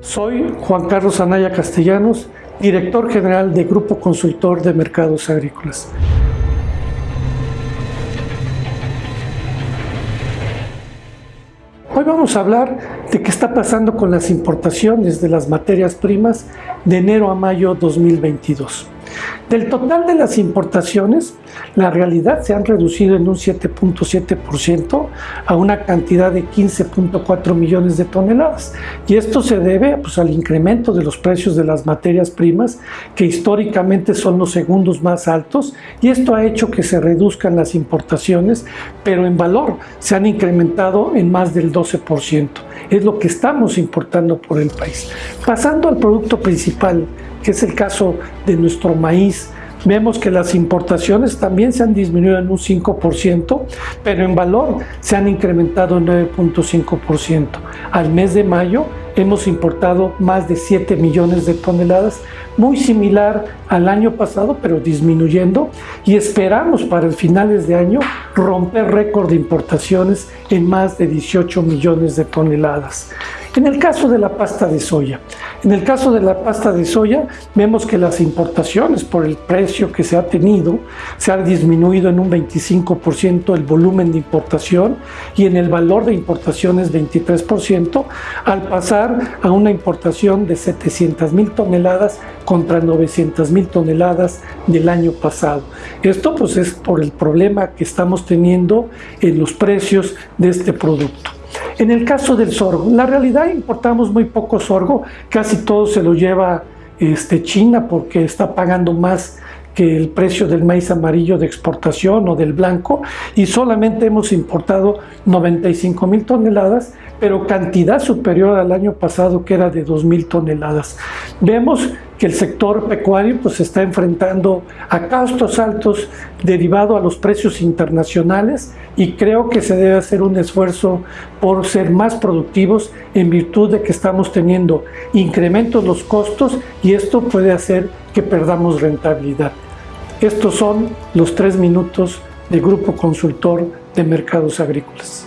Soy Juan Carlos Anaya Castellanos, director general de Grupo Consultor de Mercados Agrícolas. Hoy vamos a hablar de qué está pasando con las importaciones de las materias primas de enero a mayo 2022. Del total de las importaciones, la realidad se han reducido en un 7.7% a una cantidad de 15.4 millones de toneladas. Y esto se debe pues, al incremento de los precios de las materias primas, que históricamente son los segundos más altos, y esto ha hecho que se reduzcan las importaciones, pero en valor se han incrementado en más del 12%. Es lo que estamos importando por el país. Pasando al producto principal, que es el caso de nuestro maíz, vemos que las importaciones también se han disminuido en un 5%, pero en valor se han incrementado en 9.5%. Al mes de mayo hemos importado más de 7 millones de toneladas, muy similar al año pasado, pero disminuyendo, y esperamos para el finales de año romper récord de importaciones en más de 18 millones de toneladas. En el caso de la pasta de soya, en el caso de la pasta de soya, vemos que las importaciones por el precio que se ha tenido, se ha disminuido en un 25% el volumen de importación y en el valor de importaciones 23%, al pasar a una importación de 700 mil toneladas contra 900 mil toneladas del año pasado. Esto pues es por el problema que estamos teniendo en los precios de este producto. En el caso del sorgo, la realidad importamos muy poco sorgo, casi todo se lo lleva este, China porque está pagando más que el precio del maíz amarillo de exportación o del blanco y solamente hemos importado 95 mil toneladas, pero cantidad superior al año pasado que era de 2 mil toneladas. Vemos que el sector pecuario pues está enfrentando a costos altos derivado a los precios internacionales y creo que se debe hacer un esfuerzo por ser más productivos en virtud de que estamos teniendo incrementos los costos y esto puede hacer que perdamos rentabilidad. Estos son los tres minutos de Grupo Consultor de Mercados Agrícolas.